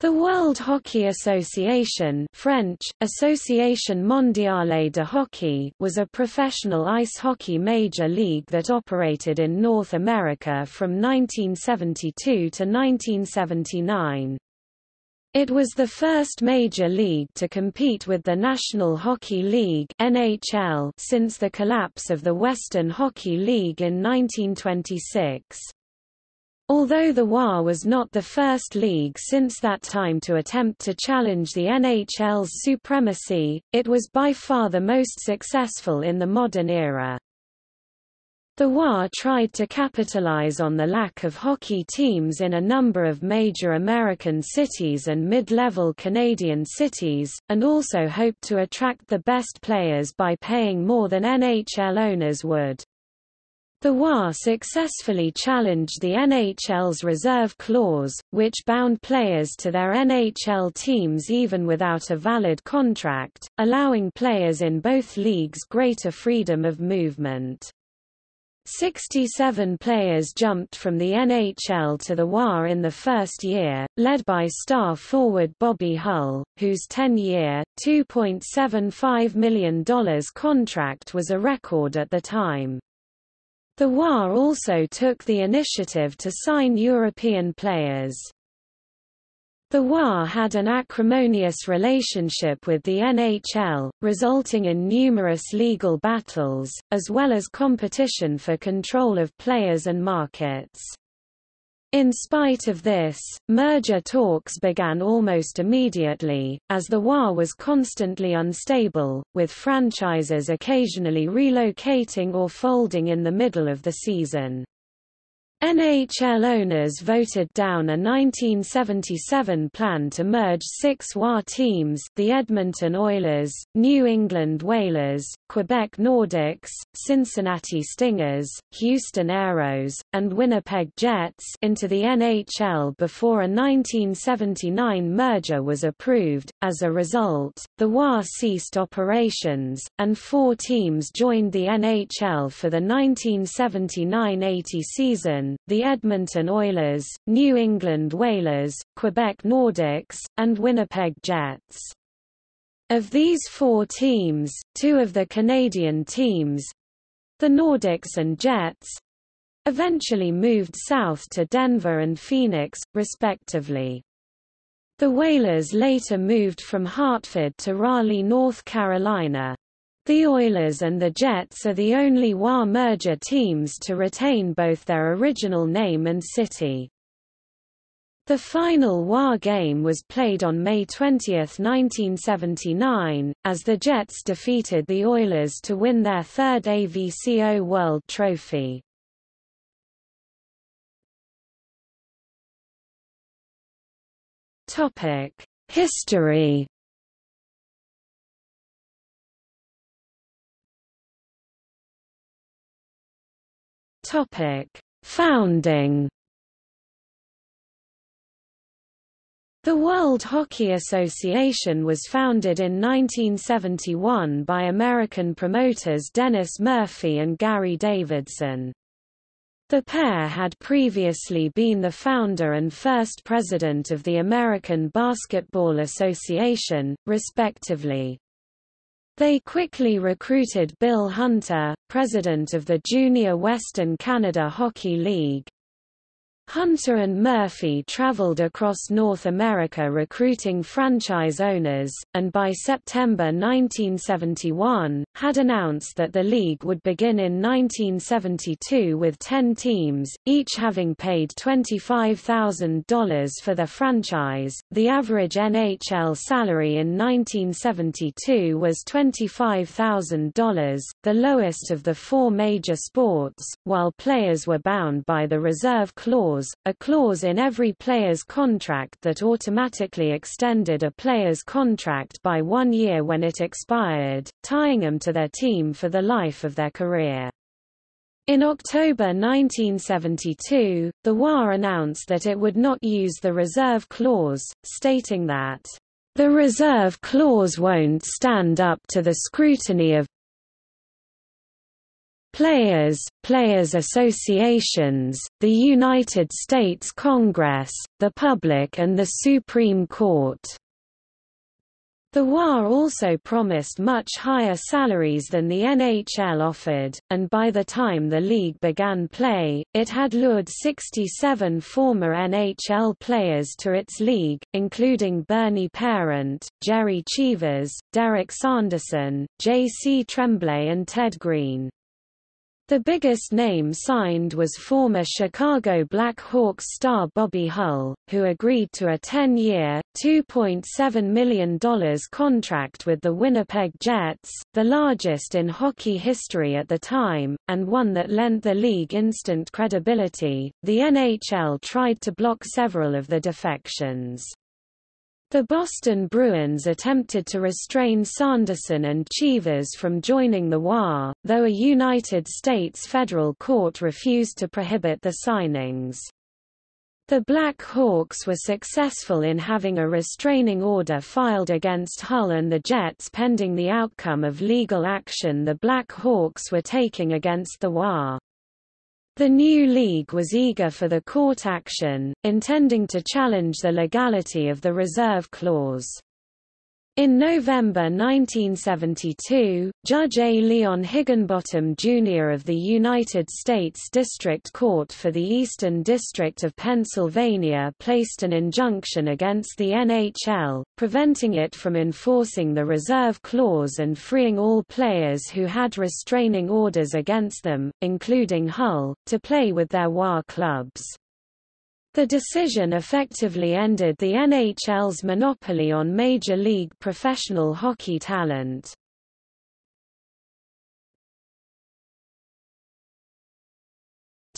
The World Hockey Association French, Association Mondiale de Hockey was a professional ice hockey major league that operated in North America from 1972 to 1979. It was the first major league to compete with the National Hockey League NHL since the collapse of the Western Hockey League in 1926. Although the WHA was not the first league since that time to attempt to challenge the NHL's supremacy, it was by far the most successful in the modern era. The WHA tried to capitalize on the lack of hockey teams in a number of major American cities and mid-level Canadian cities, and also hoped to attract the best players by paying more than NHL owners would. The WHA successfully challenged the NHL's reserve clause, which bound players to their NHL teams even without a valid contract, allowing players in both leagues greater freedom of movement. 67 players jumped from the NHL to the WHA in the first year, led by star forward Bobby Hull, whose 10-year, $2.75 million contract was a record at the time. The WHA also took the initiative to sign European players. The WHA had an acrimonious relationship with the NHL, resulting in numerous legal battles, as well as competition for control of players and markets. In spite of this, merger talks began almost immediately, as the WHA was constantly unstable, with franchises occasionally relocating or folding in the middle of the season. NHL owners voted down a 1977 plan to merge six WHA teams the Edmonton Oilers, New England Whalers, Quebec Nordiques, Cincinnati Stingers, Houston Aeros, and Winnipeg Jets into the NHL before a 1979 merger was approved. As a result, the WHA ceased operations, and four teams joined the NHL for the 1979–80 season the Edmonton Oilers, New England Whalers, Quebec Nordiques, and Winnipeg Jets. Of these four teams, two of the Canadian teams—the Nordiques and Jets, eventually moved south to Denver and Phoenix, respectively. The Whalers later moved from Hartford to Raleigh, North Carolina. The Oilers and the Jets are the only WHA merger teams to retain both their original name and city. The final WHA game was played on May 20, 1979, as the Jets defeated the Oilers to win their third AVCO World Trophy. History Topic: Founding. The World Hockey Association was founded in 1971 by American promoters Dennis Murphy and Gary Davidson. The pair had previously been the founder and first president of the American Basketball Association, respectively. They quickly recruited Bill Hunter, president of the Junior Western Canada Hockey League, Hunter and Murphy traveled across North America recruiting franchise owners, and by September 1971, had announced that the league would begin in 1972 with 10 teams, each having paid $25,000 for their franchise. The average NHL salary in 1972 was $25,000, the lowest of the four major sports, while players were bound by the reserve clause clause, a clause in every player's contract that automatically extended a player's contract by one year when it expired, tying them to their team for the life of their career. In October 1972, the WHA announced that it would not use the reserve clause, stating that, "...the reserve clause won't stand up to the scrutiny of Players, players associations, the United States Congress, the public and the Supreme Court. The WA also promised much higher salaries than the NHL offered, and by the time the league began play, it had lured 67 former NHL players to its league, including Bernie Parent, Jerry Cheevers, Derek Sanderson, J.C. Tremblay and Ted Green. The biggest name signed was former Chicago Blackhawks star Bobby Hull, who agreed to a 10-year, $2.7 million contract with the Winnipeg Jets, the largest in hockey history at the time, and one that lent the league instant credibility. The NHL tried to block several of the defections. The Boston Bruins attempted to restrain Sanderson and Cheevers from joining the WA, though a United States federal court refused to prohibit the signings. The Black Hawks were successful in having a restraining order filed against Hull and the Jets pending the outcome of legal action the Black Hawks were taking against the WA. The new league was eager for the court action, intending to challenge the legality of the reserve clause. In November 1972, Judge A. Leon Higginbotham Jr. of the United States District Court for the Eastern District of Pennsylvania placed an injunction against the NHL, preventing it from enforcing the reserve clause and freeing all players who had restraining orders against them, including Hull, to play with their WA clubs. The decision effectively ended the NHL's monopoly on Major League professional hockey talent.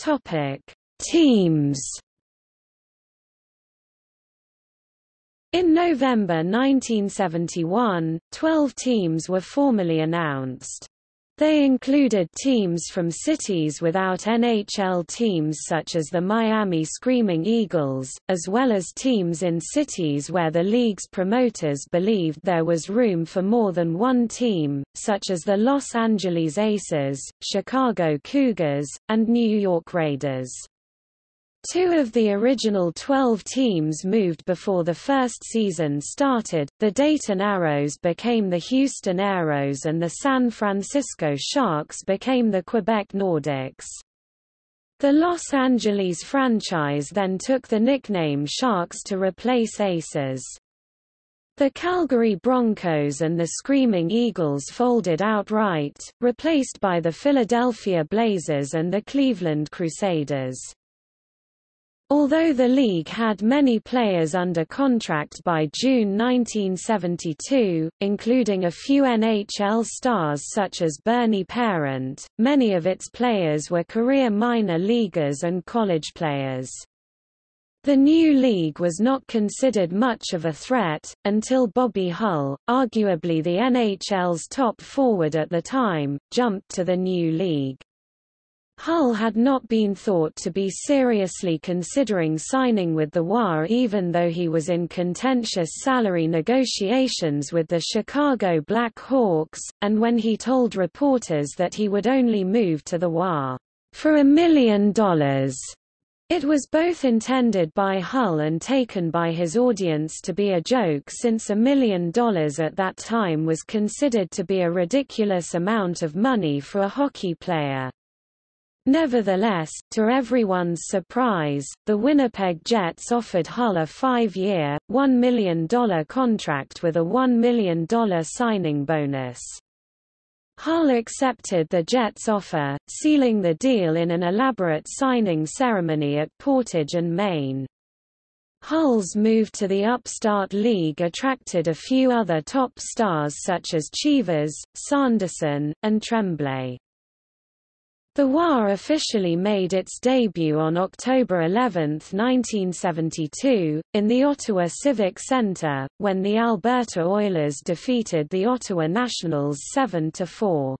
Topic: Teams. In November 1971, 12 teams were formally announced. They included teams from cities without NHL teams such as the Miami Screaming Eagles, as well as teams in cities where the league's promoters believed there was room for more than one team, such as the Los Angeles Aces, Chicago Cougars, and New York Raiders. Two of the original 12 teams moved before the first season started, the Dayton Arrows became the Houston Aeros and the San Francisco Sharks became the Quebec Nordiques. The Los Angeles franchise then took the nickname Sharks to replace Aces. The Calgary Broncos and the Screaming Eagles folded outright, replaced by the Philadelphia Blazers and the Cleveland Crusaders. Although the league had many players under contract by June 1972, including a few NHL stars such as Bernie Parent, many of its players were career minor leaguers and college players. The new league was not considered much of a threat, until Bobby Hull, arguably the NHL's top forward at the time, jumped to the new league. Hull had not been thought to be seriously considering signing with the WA even though he was in contentious salary negotiations with the Chicago Black Hawks, and when he told reporters that he would only move to the WA for a million dollars. It was both intended by Hull and taken by his audience to be a joke since a million dollars at that time was considered to be a ridiculous amount of money for a hockey player. Nevertheless, to everyone's surprise, the Winnipeg Jets offered Hull a five-year, $1 million contract with a $1 million signing bonus. Hull accepted the Jets' offer, sealing the deal in an elaborate signing ceremony at Portage and Main. Hull's move to the upstart league attracted a few other top stars such as Cheevers, Sanderson, and Tremblay. The WA officially made its debut on October 11, 1972, in the Ottawa Civic Centre, when the Alberta Oilers defeated the Ottawa Nationals 7–4.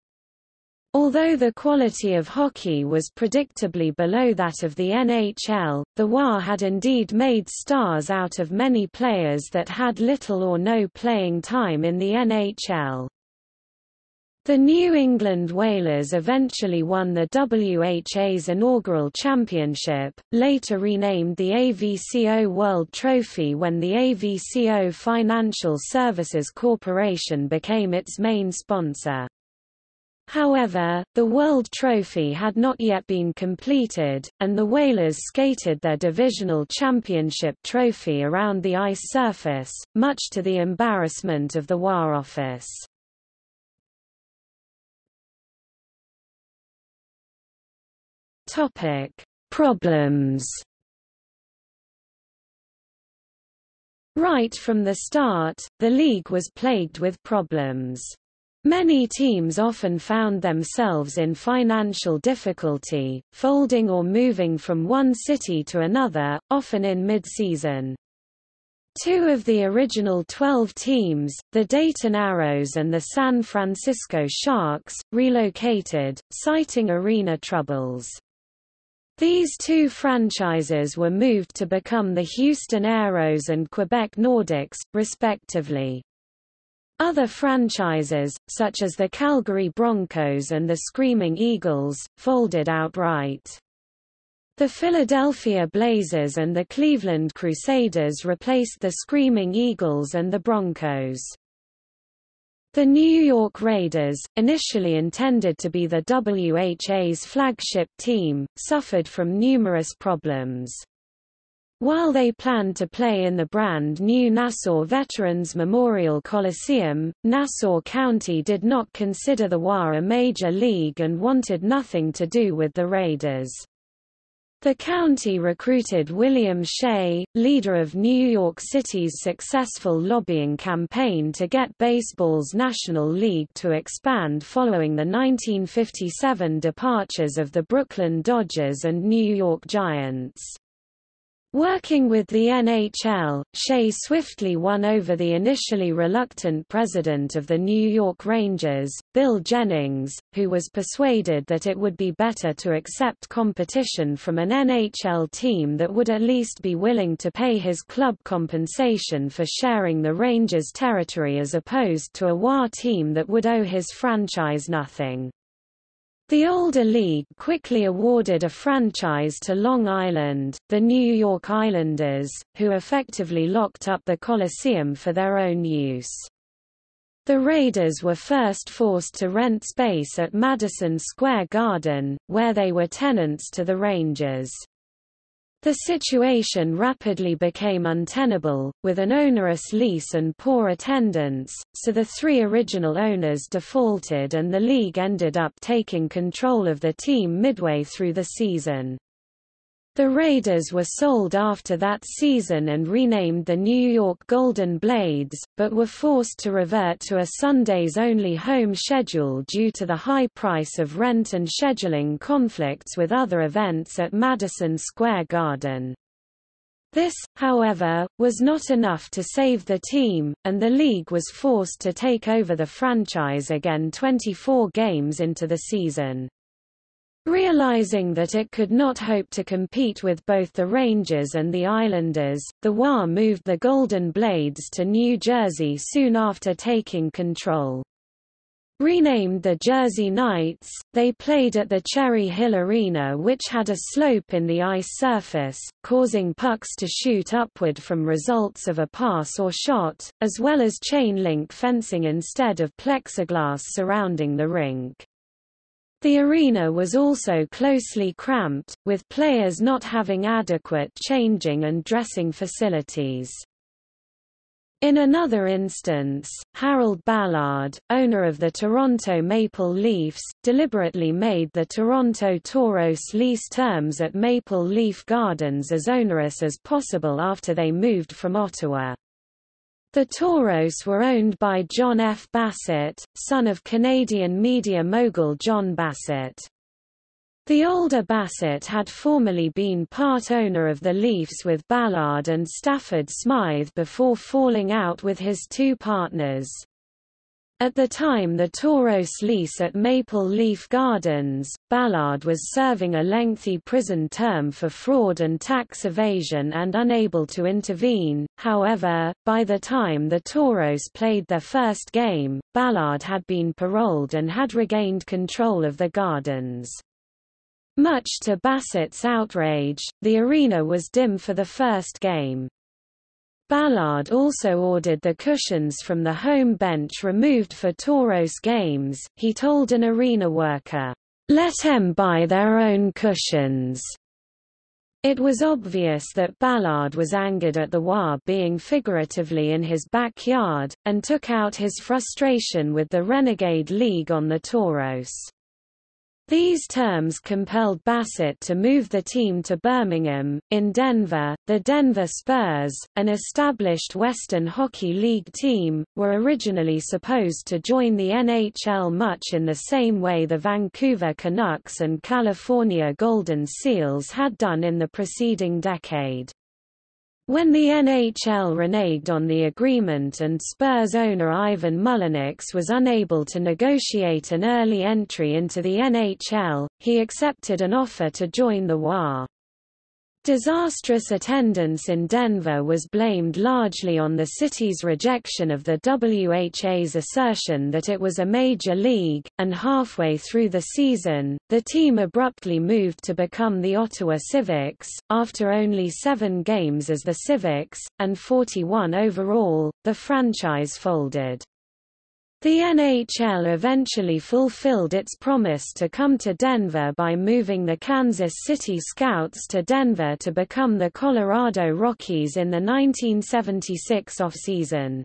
Although the quality of hockey was predictably below that of the NHL, the WA had indeed made stars out of many players that had little or no playing time in the NHL. The New England Whalers eventually won the WHA's inaugural championship, later renamed the AVCO World Trophy when the AVCO Financial Services Corporation became its main sponsor. However, the World Trophy had not yet been completed, and the Whalers skated their divisional championship trophy around the ice surface, much to the embarrassment of the WHA office. Topic: Problems. Right from the start, the league was plagued with problems. Many teams often found themselves in financial difficulty, folding or moving from one city to another, often in mid-season. Two of the original 12 teams, the Dayton Arrows and the San Francisco Sharks, relocated, citing arena troubles. These two franchises were moved to become the Houston Aeros and Quebec Nordiques, respectively. Other franchises, such as the Calgary Broncos and the Screaming Eagles, folded outright. The Philadelphia Blazers and the Cleveland Crusaders replaced the Screaming Eagles and the Broncos. The New York Raiders, initially intended to be the WHA's flagship team, suffered from numerous problems. While they planned to play in the brand new Nassau Veterans Memorial Coliseum, Nassau County did not consider the WHA a major league and wanted nothing to do with the Raiders. The county recruited William Shea, leader of New York City's successful lobbying campaign to get baseball's National League to expand following the 1957 departures of the Brooklyn Dodgers and New York Giants. Working with the NHL, Shea swiftly won over the initially reluctant president of the New York Rangers, Bill Jennings, who was persuaded that it would be better to accept competition from an NHL team that would at least be willing to pay his club compensation for sharing the Rangers' territory as opposed to a WHA team that would owe his franchise nothing. The older league quickly awarded a franchise to Long Island, the New York Islanders, who effectively locked up the Coliseum for their own use. The Raiders were first forced to rent space at Madison Square Garden, where they were tenants to the Rangers. The situation rapidly became untenable, with an onerous lease and poor attendance, so the three original owners defaulted and the league ended up taking control of the team midway through the season. The Raiders were sold after that season and renamed the New York Golden Blades, but were forced to revert to a Sundays-only home schedule due to the high price of rent and scheduling conflicts with other events at Madison Square Garden. This, however, was not enough to save the team, and the league was forced to take over the franchise again 24 games into the season. Realizing that it could not hope to compete with both the Rangers and the Islanders, the WHA moved the Golden Blades to New Jersey soon after taking control. Renamed the Jersey Knights, they played at the Cherry Hill Arena which had a slope in the ice surface, causing pucks to shoot upward from results of a pass or shot, as well as chain-link fencing instead of plexiglass surrounding the rink. The arena was also closely cramped, with players not having adequate changing and dressing facilities. In another instance, Harold Ballard, owner of the Toronto Maple Leafs, deliberately made the Toronto Toros lease terms at Maple Leaf Gardens as onerous as possible after they moved from Ottawa. The Toros were owned by John F. Bassett, son of Canadian media mogul John Bassett. The older Bassett had formerly been part owner of the Leafs with Ballard and Stafford Smythe before falling out with his two partners. At the time the Toros lease at Maple Leaf Gardens, Ballard was serving a lengthy prison term for fraud and tax evasion and unable to intervene. However, by the time the Toros played their first game, Ballard had been paroled and had regained control of the gardens. Much to Bassett's outrage, the arena was dim for the first game. Ballard also ordered the cushions from the home bench removed for Toros games. He told an arena worker, "Let them buy their own cushions." It was obvious that Ballard was angered at the WA being figuratively in his backyard, and took out his frustration with the Renegade League on the Toros. These terms compelled Bassett to move the team to Birmingham. In Denver, the Denver Spurs, an established Western Hockey League team, were originally supposed to join the NHL much in the same way the Vancouver Canucks and California Golden Seals had done in the preceding decade. When the NHL reneged on the agreement and Spurs owner Ivan Mullenix was unable to negotiate an early entry into the NHL, he accepted an offer to join the WA. Disastrous attendance in Denver was blamed largely on the city's rejection of the WHA's assertion that it was a major league, and halfway through the season, the team abruptly moved to become the Ottawa Civics. After only seven games as the Civics, and 41 overall, the franchise folded. The NHL eventually fulfilled its promise to come to Denver by moving the Kansas City Scouts to Denver to become the Colorado Rockies in the 1976 offseason.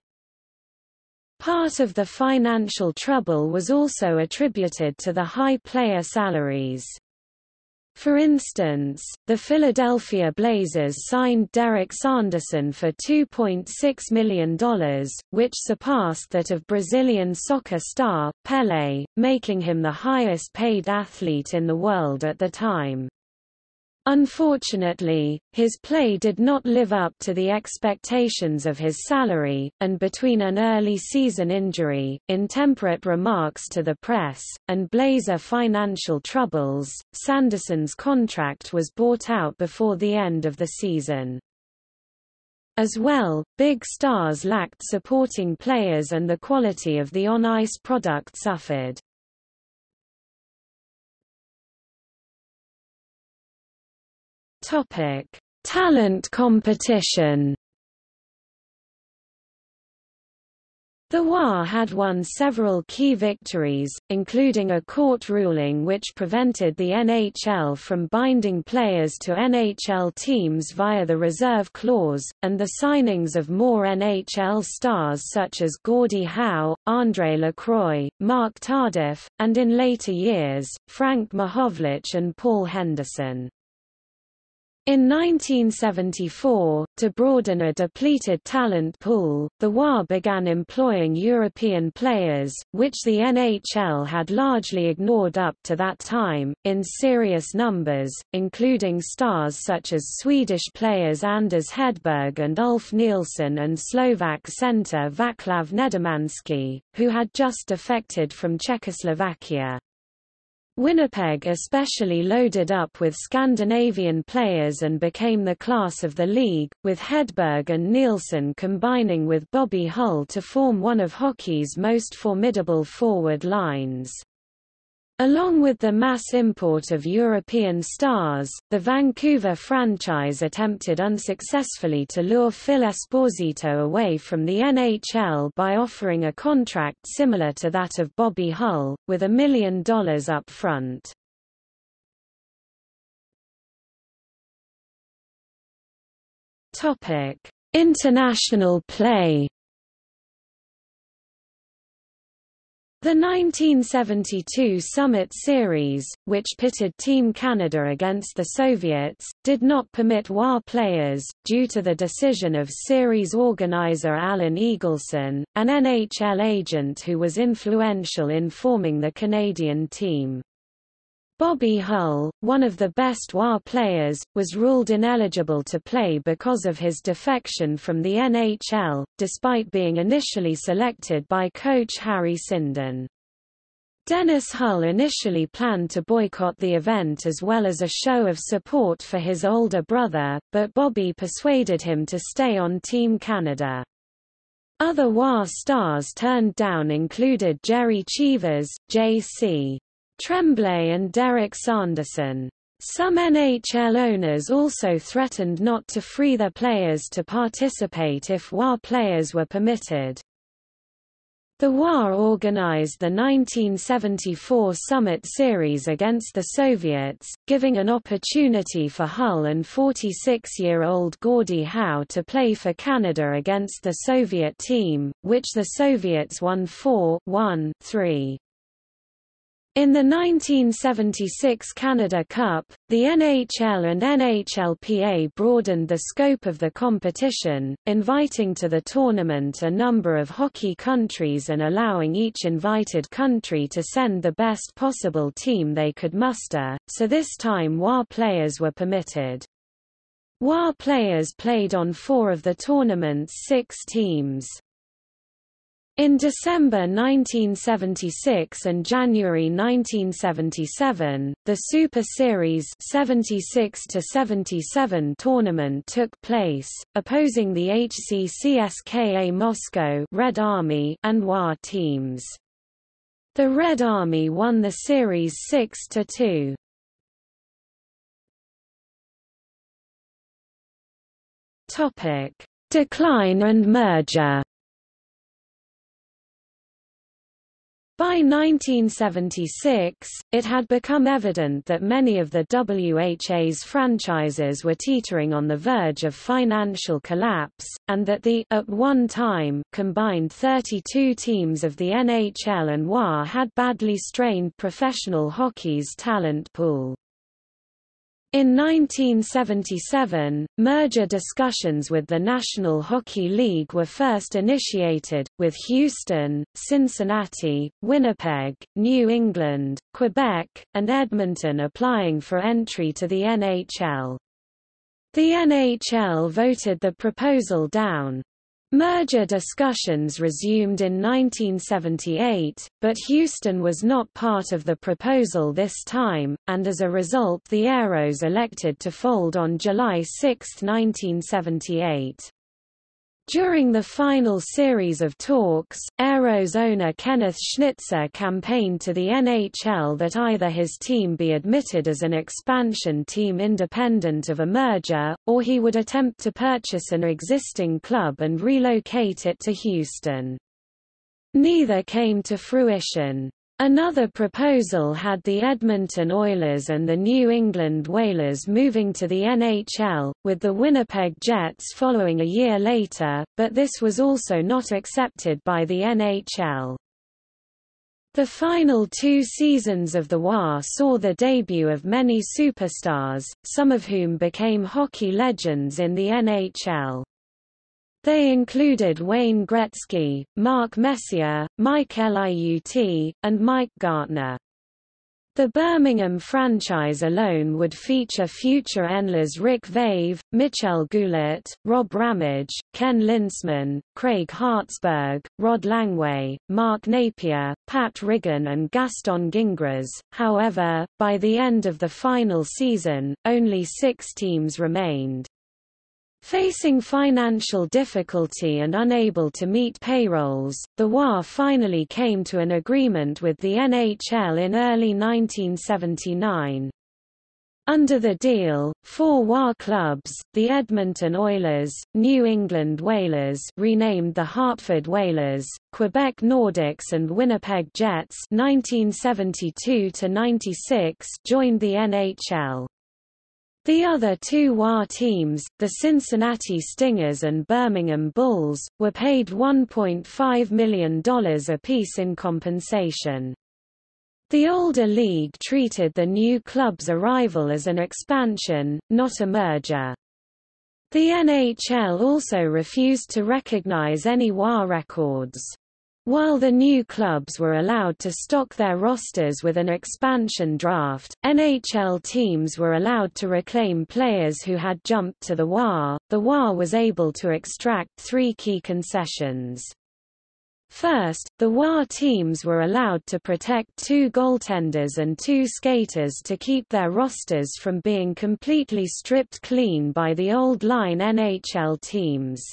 Part of the financial trouble was also attributed to the high player salaries. For instance, the Philadelphia Blazers signed Derek Sanderson for $2.6 million, which surpassed that of Brazilian soccer star, Pelé, making him the highest-paid athlete in the world at the time. Unfortunately, his play did not live up to the expectations of his salary, and between an early season injury, intemperate remarks to the press, and Blazer financial troubles, Sanderson's contract was bought out before the end of the season. As well, big stars lacked supporting players and the quality of the on-ice product suffered. Topic: Talent competition. The WA had won several key victories, including a court ruling which prevented the NHL from binding players to NHL teams via the reserve clause, and the signings of more NHL stars such as Gordie Howe, Andre Lacroix, Marc Tardif, and in later years, Frank Mahovlich and Paul Henderson. In 1974, to broaden a depleted talent pool, the WA began employing European players, which the NHL had largely ignored up to that time, in serious numbers, including stars such as Swedish players Anders Hedberg and Ulf Nilsson and Slovak centre Vaclav Nedomanski, who had just defected from Czechoslovakia. Winnipeg especially loaded up with Scandinavian players and became the class of the league, with Hedberg and Nilsson combining with Bobby Hull to form one of hockey's most formidable forward lines. Along with the mass import of European stars, the Vancouver franchise attempted unsuccessfully to lure Phil Esposito away from the NHL by offering a contract similar to that of Bobby Hull, with a million dollars up front. International play The 1972 Summit Series, which pitted Team Canada against the Soviets, did not permit WA players, due to the decision of series organizer Alan Eagleson, an NHL agent who was influential in forming the Canadian team. Bobby Hull, one of the best WA players, was ruled ineligible to play because of his defection from the NHL, despite being initially selected by coach Harry Sinden. Dennis Hull initially planned to boycott the event as well as a show of support for his older brother, but Bobby persuaded him to stay on Team Canada. Other WA stars turned down included Jerry Cheevers, J.C. Tremblay and Derek Sanderson. Some NHL owners also threatened not to free their players to participate if WA players were permitted. The WA organized the 1974 Summit Series against the Soviets, giving an opportunity for Hull and 46-year-old Gordie Howe to play for Canada against the Soviet team, which the Soviets won 4-1-3. In the 1976 Canada Cup, the NHL and NHLPA broadened the scope of the competition, inviting to the tournament a number of hockey countries and allowing each invited country to send the best possible team they could muster, so this time WA players were permitted. WA players played on four of the tournament's six teams. In December 1976 and January 1977, the Super Series 76 to 77 tournament took place, opposing the HC CSKA Moscow Red Army and WA teams. The Red Army won the series 6 to 2. Topic: Decline and merger By 1976, it had become evident that many of the WHA's franchises were teetering on the verge of financial collapse, and that the at one time combined 32 teams of the NHL and WA had badly strained professional hockey's talent pool. In 1977, merger discussions with the National Hockey League were first initiated, with Houston, Cincinnati, Winnipeg, New England, Quebec, and Edmonton applying for entry to the NHL. The NHL voted the proposal down. Merger discussions resumed in 1978, but Houston was not part of the proposal this time, and as a result the Aeros elected to fold on July 6, 1978. During the final series of talks, Aeros owner Kenneth Schnitzer campaigned to the NHL that either his team be admitted as an expansion team independent of a merger, or he would attempt to purchase an existing club and relocate it to Houston. Neither came to fruition. Another proposal had the Edmonton Oilers and the New England Whalers moving to the NHL, with the Winnipeg Jets following a year later, but this was also not accepted by the NHL. The final two seasons of the WA saw the debut of many superstars, some of whom became hockey legends in the NHL. They included Wayne Gretzky, Mark Messier, Mike Liut, and Mike Gartner. The Birmingham franchise alone would feature future Oilers Rick Vaive, Michel Goulet, Rob Ramage, Ken Linseman, Craig Hartsburg, Rod Langway, Mark Napier, Pat Riggin and Gaston Gingras. However, by the end of the final season, only six teams remained. Facing financial difficulty and unable to meet payrolls, the WA finally came to an agreement with the NHL in early 1979. Under the deal, four WA clubs, the Edmonton Oilers, New England Whalers renamed the Hartford Whalers, Quebec Nordiques and Winnipeg Jets 1972 joined the NHL. The other two WA teams, the Cincinnati Stingers and Birmingham Bulls, were paid $1.5 million apiece in compensation. The older league treated the new club's arrival as an expansion, not a merger. The NHL also refused to recognize any WA records. While the new clubs were allowed to stock their rosters with an expansion draft, NHL teams were allowed to reclaim players who had jumped to the WA. The WA was able to extract three key concessions. First, the WA teams were allowed to protect two goaltenders and two skaters to keep their rosters from being completely stripped clean by the old line NHL teams.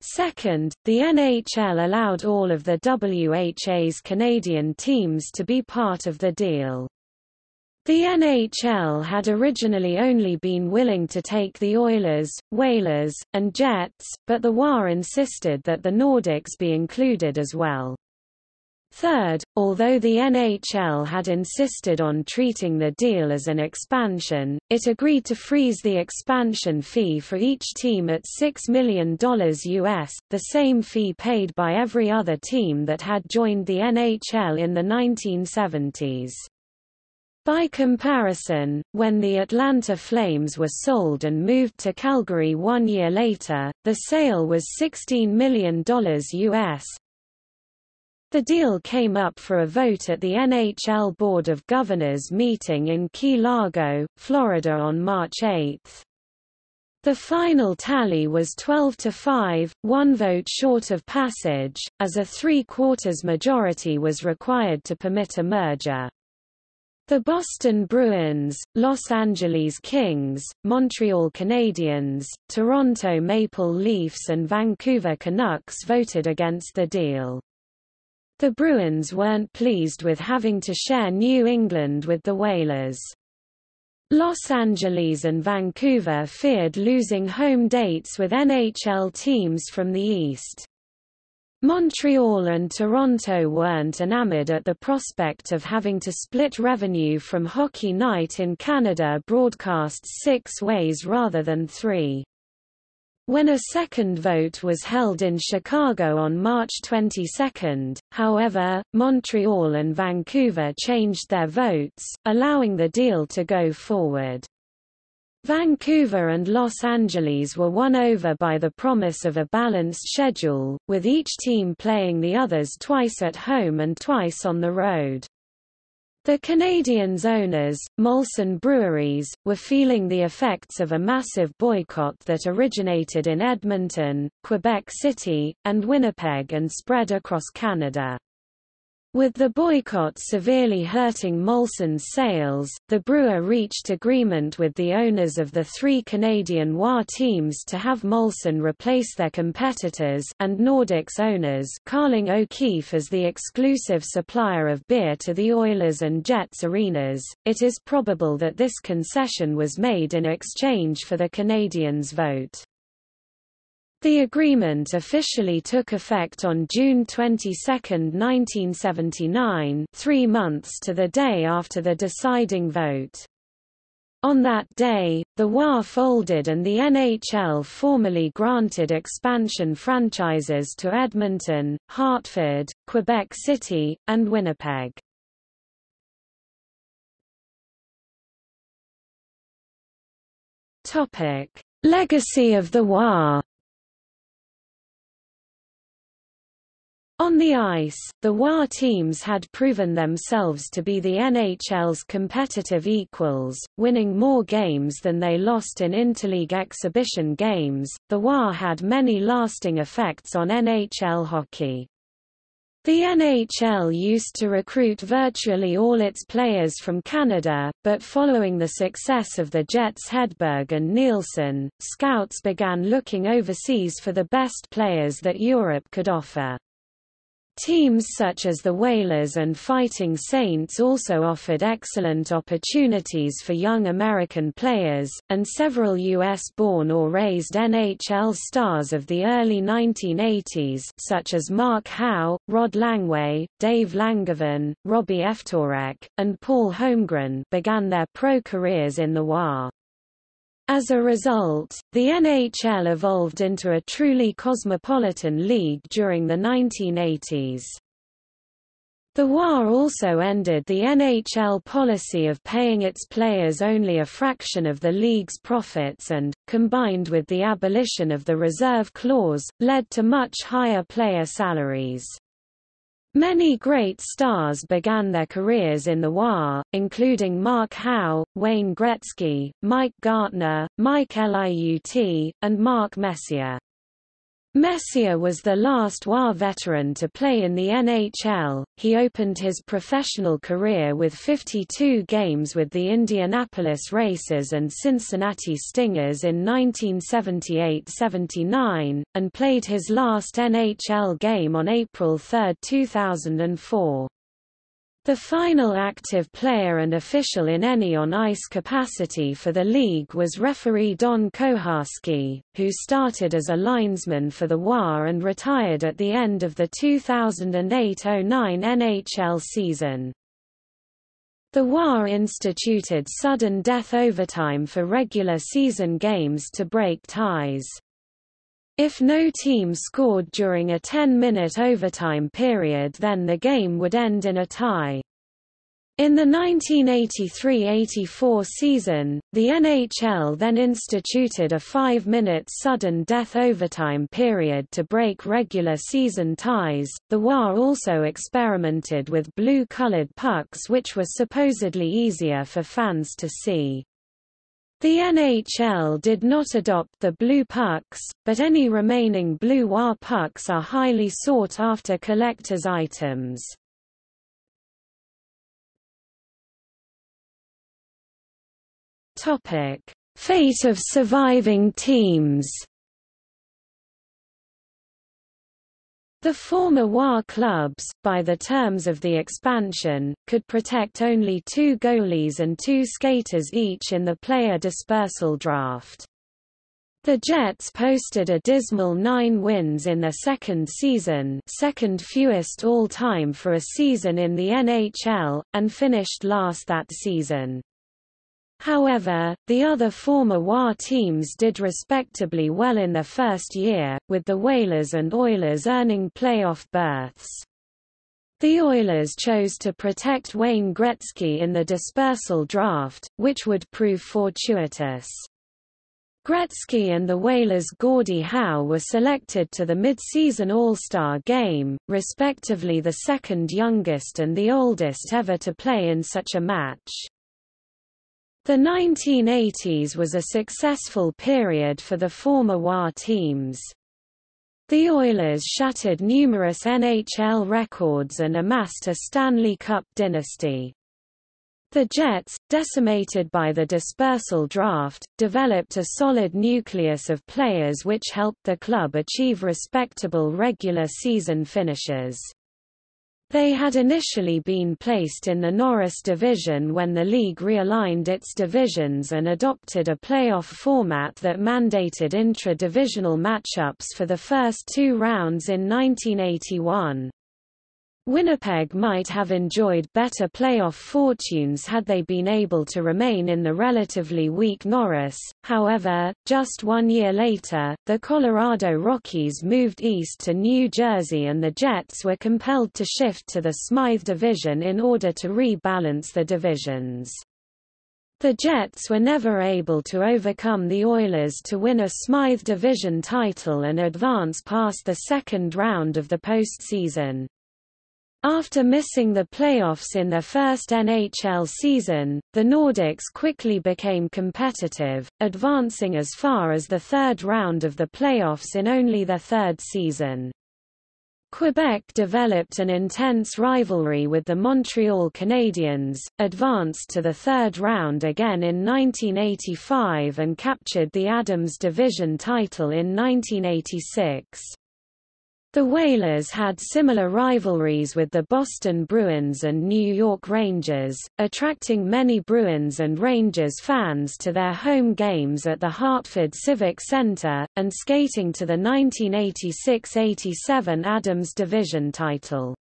Second, the NHL allowed all of the WHA's Canadian teams to be part of the deal. The NHL had originally only been willing to take the Oilers, Whalers, and Jets, but the WA insisted that the Nordiques be included as well. Third, although the NHL had insisted on treating the deal as an expansion, it agreed to freeze the expansion fee for each team at $6 million US, the same fee paid by every other team that had joined the NHL in the 1970s. By comparison, when the Atlanta Flames were sold and moved to Calgary one year later, the sale was $16 million US, the deal came up for a vote at the NHL Board of Governors meeting in Key Largo, Florida on March 8. The final tally was 12 to 5, one vote short of passage, as a three-quarters majority was required to permit a merger. The Boston Bruins, Los Angeles Kings, Montreal Canadiens, Toronto Maple Leafs and Vancouver Canucks voted against the deal. The Bruins weren't pleased with having to share New England with the Whalers. Los Angeles and Vancouver feared losing home dates with NHL teams from the East. Montreal and Toronto weren't enamored at the prospect of having to split revenue from Hockey Night in Canada broadcasts six ways rather than three. When a second vote was held in Chicago on March 22, however, Montreal and Vancouver changed their votes, allowing the deal to go forward. Vancouver and Los Angeles were won over by the promise of a balanced schedule, with each team playing the others twice at home and twice on the road. The Canadiens' owners, Molson Breweries, were feeling the effects of a massive boycott that originated in Edmonton, Quebec City, and Winnipeg and spread across Canada. With the boycott severely hurting Molson's sales, the brewer reached agreement with the owners of the three Canadian WA teams to have Molson replace their competitors and Nordiques owners Carling O'Keefe as the exclusive supplier of beer to the Oilers and Jets arenas. It is probable that this concession was made in exchange for the Canadiens' vote. The agreement officially took effect on June 22, 1979 three months to the day after the deciding vote. On that day, the WA folded and the NHL formally granted expansion franchises to Edmonton, Hartford, Quebec City, and Winnipeg. Legacy of the WA On the ice, the WA teams had proven themselves to be the NHL's competitive equals, winning more games than they lost in interleague exhibition games. The WA had many lasting effects on NHL hockey. The NHL used to recruit virtually all its players from Canada, but following the success of the Jets Hedberg and Nilsson, scouts began looking overseas for the best players that Europe could offer. Teams such as the Whalers and Fighting Saints also offered excellent opportunities for young American players, and several U.S.-born or raised NHL stars of the early 1980s such as Mark Howe, Rod Langway, Dave Langevin, Robbie Ftorek, and Paul Holmgren began their pro careers in the WA. As a result, the NHL evolved into a truly cosmopolitan league during the 1980s. The WAR also ended the NHL policy of paying its players only a fraction of the league's profits and, combined with the abolition of the reserve clause, led to much higher player salaries. Many great stars began their careers in the WAR, including Mark Howe, Wayne Gretzky, Mike Gartner, Mike Liut, and Mark Messier. Messier was the last WAR veteran to play in the NHL. He opened his professional career with 52 games with the Indianapolis Racers and Cincinnati Stingers in 1978-79, and played his last NHL game on April 3, 2004. The final active player and official in any on-ice capacity for the league was referee Don Koharski, who started as a linesman for the WAR and retired at the end of the 2008–09 NHL season. The WAR instituted sudden death overtime for regular season games to break ties. If no team scored during a 10-minute overtime period then the game would end in a tie. In the 1983–84 season, the NHL then instituted a five-minute sudden death overtime period to break regular season ties. The WHA also experimented with blue-colored pucks which were supposedly easier for fans to see. The NHL did not adopt the blue pucks, but any remaining blue WHA pucks are highly sought after collector's items. Topic: Fate of surviving teams. The former WHA clubs, by the terms of the expansion, could protect only two goalies and two skaters each in the player dispersal draft. The Jets posted a dismal nine wins in their second season second fewest all-time for a season in the NHL, and finished last that season. However, the other former WHA teams did respectably well in their first year, with the Whalers and Oilers earning playoff berths. The Oilers chose to protect Wayne Gretzky in the dispersal draft, which would prove fortuitous. Gretzky and the Whalers' Gordie Howe were selected to the mid-season All-Star game, respectively the second youngest and the oldest ever to play in such a match. The 1980s was a successful period for the former WHA teams. The Oilers shattered numerous NHL records and amassed a Stanley Cup dynasty. The Jets, decimated by the dispersal draft, developed a solid nucleus of players which helped the club achieve respectable regular season finishes. They had initially been placed in the Norris Division when the league realigned its divisions and adopted a playoff format that mandated intra-divisional matchups for the first two rounds in 1981. Winnipeg might have enjoyed better playoff fortunes had they been able to remain in the relatively weak Norris, however, just one year later, the Colorado Rockies moved east to New Jersey and the Jets were compelled to shift to the Smythe Division in order to rebalance the divisions. The Jets were never able to overcome the Oilers to win a Smythe Division title and advance past the second round of the postseason. After missing the playoffs in their first NHL season, the Nordiques quickly became competitive, advancing as far as the third round of the playoffs in only their third season. Quebec developed an intense rivalry with the Montreal Canadiens, advanced to the third round again in 1985 and captured the Adams Division title in 1986. The Whalers had similar rivalries with the Boston Bruins and New York Rangers, attracting many Bruins and Rangers fans to their home games at the Hartford Civic Center, and skating to the 1986–87 Adams Division title.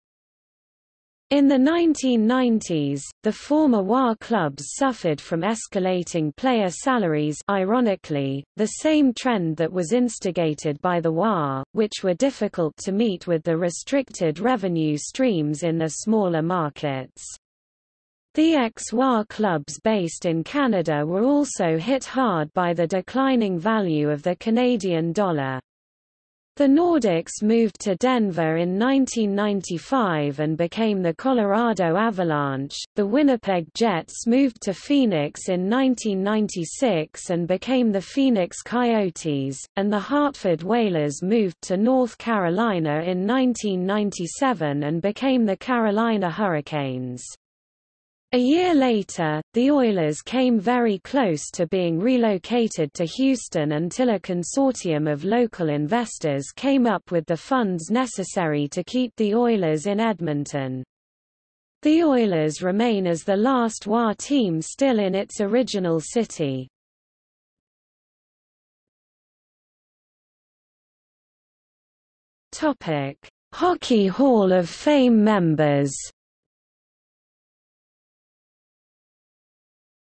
In the 1990s, the former WHA clubs suffered from escalating player salaries ironically, the same trend that was instigated by the WHA, which were difficult to meet with the restricted revenue streams in the smaller markets. The ex-WHA clubs based in Canada were also hit hard by the declining value of the Canadian dollar. The Nordiques moved to Denver in 1995 and became the Colorado Avalanche, the Winnipeg Jets moved to Phoenix in 1996 and became the Phoenix Coyotes, and the Hartford Whalers moved to North Carolina in 1997 and became the Carolina Hurricanes. A year later, the Oilers came very close to being relocated to Houston until a consortium of local investors came up with the funds necessary to keep the Oilers in Edmonton. The Oilers remain as the last WHA team still in its original city. Hockey Hall of Fame members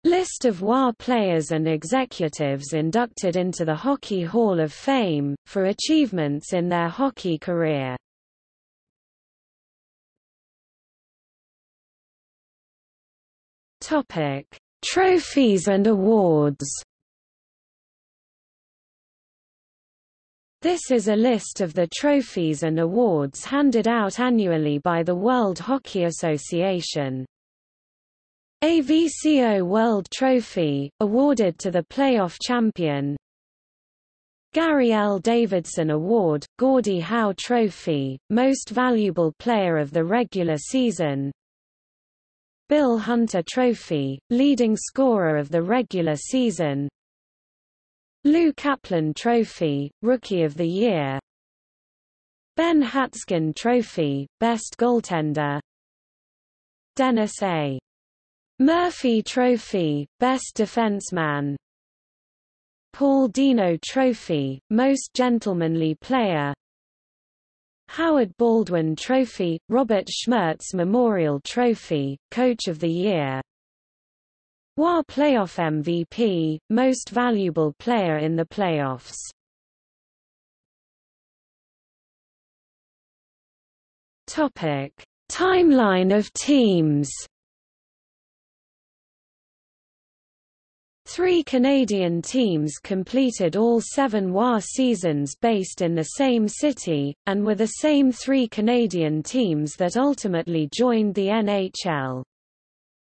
List of WHA players and executives inducted into the Hockey Hall of Fame, for achievements in their hockey career. Topic: Trophies and awards. This is a list of the trophies and awards handed out annually by the World Hockey Association. AVCO World Trophy, awarded to the playoff champion. Gary L. Davidson Award, Gordie Howe Trophy, Most Valuable Player of the Regular Season. Bill Hunter Trophy, Leading Scorer of the Regular Season. Lou Kaplan Trophy, Rookie of the Year. Ben Hatskin Trophy, Best Goaltender. Dennis A. Murphy Trophy, Best Defenseman. Paul Deneau Trophy, Most Gentlemanly Player. Howard Baldwin Trophy, Robert Schmertz Memorial Trophy, Coach of the Year. WHA Playoff MVP, Most Valuable Player in the Playoffs. Topic. Timeline of teams Three Canadian teams completed all seven WHA seasons based in the same city, and were the same three Canadian teams that ultimately joined the NHL.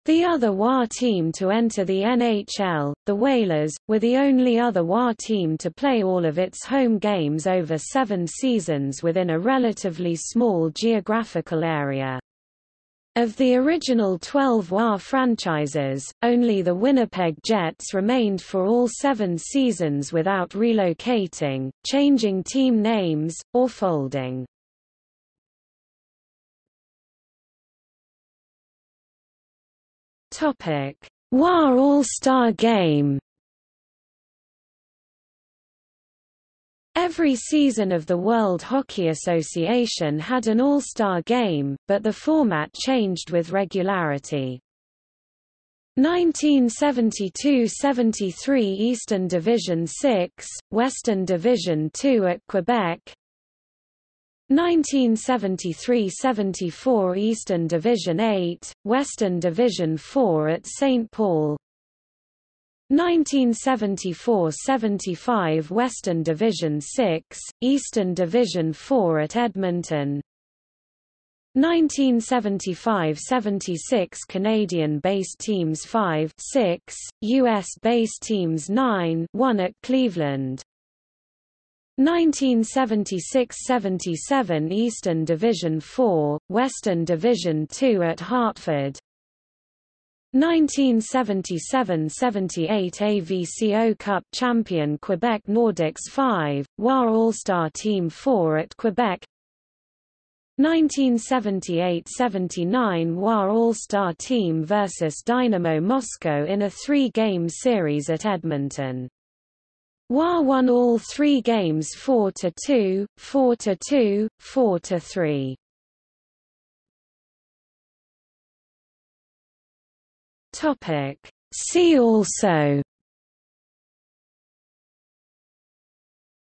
The other WHA team to enter the NHL, the Whalers, were the only other WHA team to play all of its home games over seven seasons within a relatively small geographical area. Of the original 12 WHA franchises, only the Winnipeg Jets remained for all seven seasons without relocating, changing team names, or folding. WHA All-Star Game Every season of the World Hockey Association had an All-Star game, but the format changed with regularity. 1972–73 Eastern Division 6, Western Division 2 at Quebec 1973–74 Eastern Division 8, Western Division 4 at St. Paul 1974–75 Western Division 6, Eastern Division 4 at Edmonton. 1975–76 Canadian-based teams 5 6, US-based teams 9 1 at Cleveland. 1976–77 Eastern Division 4, Western Division 2 at Hartford 1977–78 AVCO Cup champion Quebec Nordiques 5, WHA All-Star Team 4 at Quebec 1978–79 WHA All-Star Team vs Dynamo Moscow in a three-game series at Edmonton. WHA won all three games 4–2, 4–2, 4–3. Topic. See also.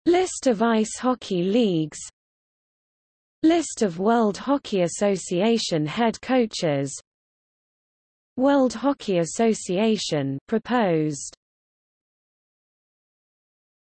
List of ice hockey leagues. List of World Hockey Association head coaches. World Hockey Association proposed